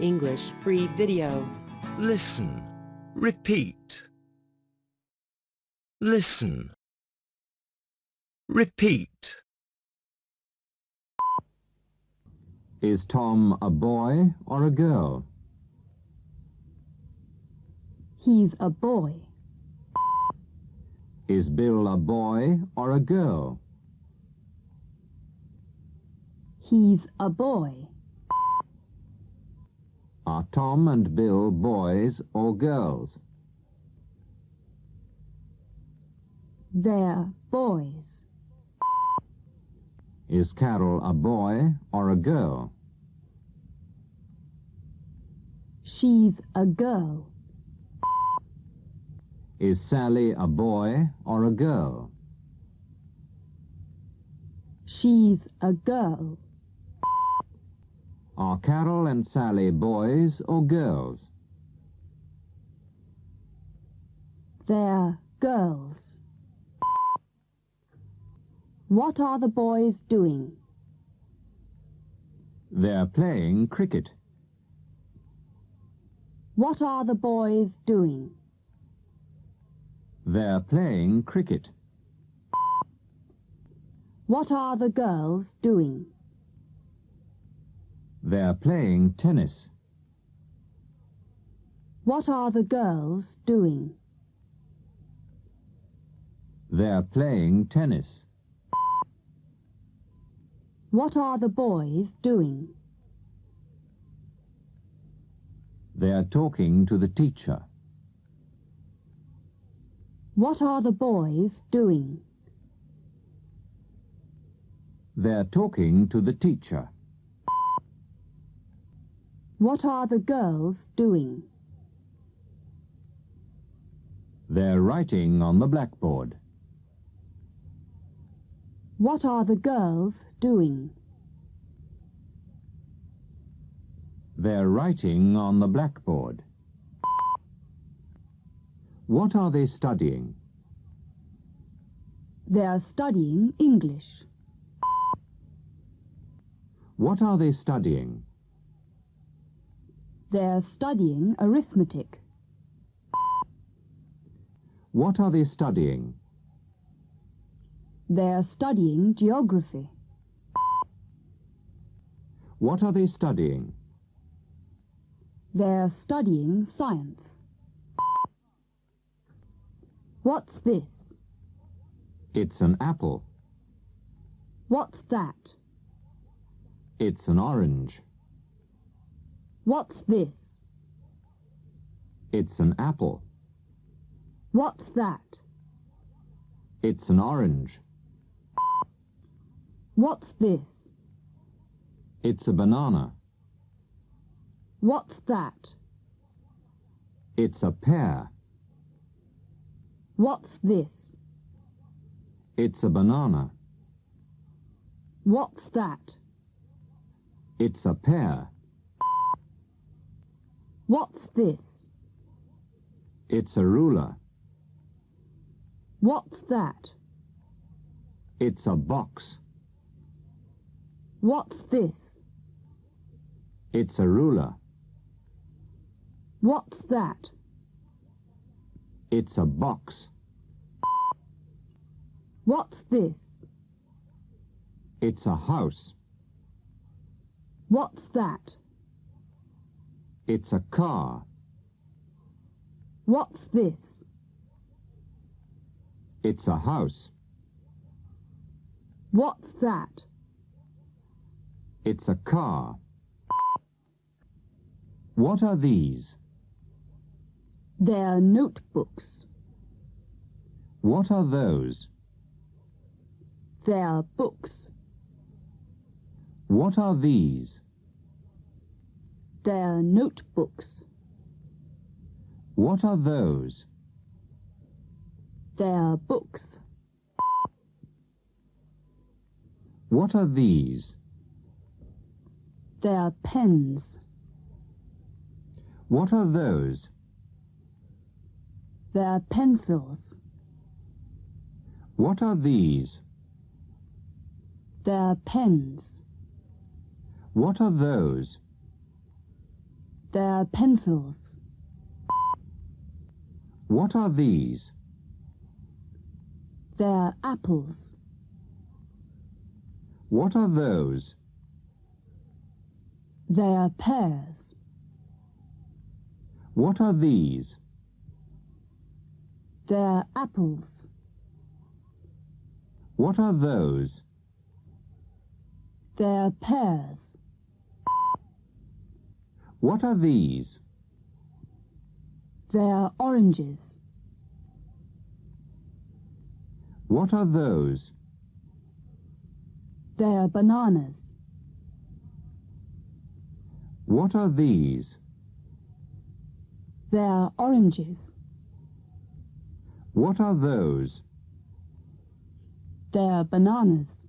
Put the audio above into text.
English free video. Listen. Repeat. Listen. Repeat. Is Tom a boy or a girl? He's a boy. Is Bill a boy or a girl? He's a boy. Are Tom and Bill boys or girls? They're boys. Is Carol a boy or a girl? She's a girl. Is Sally a boy or a girl? She's a girl. Are Carol and Sally boys or girls? They're girls. What are the boys doing? They're playing cricket. What are the boys doing? They're playing cricket. What are the girls doing? They're playing tennis. What are the girls doing? They're playing tennis. What are the boys doing? They're talking to the teacher. What are the boys doing? They're talking to the teacher. What are the girls doing? They're writing on the blackboard. What are the girls doing? They're writing on the blackboard. What are they studying? They're studying English. What are they studying? They're studying arithmetic. What are they studying? They're studying geography. What are they studying? They're studying science. What's this? It's an apple. What's that? It's an orange. What's this? It's an apple. What's that? It's an orange. What's this? It's a banana. What's that? It's a pear. What's this? It's a banana. What's that? It's a pear. What's this? It's a ruler. What's that? It's a box. What's this? It's a ruler. What's that? It's a box. What's this? It's a house. What's that? It's a car. What's this? It's a house. What's that? It's a car. What are these? They're notebooks. What are those? They're books. What are these? They're notebooks. What are those? They're books. What are these? They're pens. What are those? They're pencils. What are these? They're pens. What are those? They're pencils. What are these? They're apples. What are those? They're pears. What are these? They're apples. What are those? They're pears. What are these? They're oranges. What are those? They're bananas. What are these? They're oranges. What are those? They're bananas.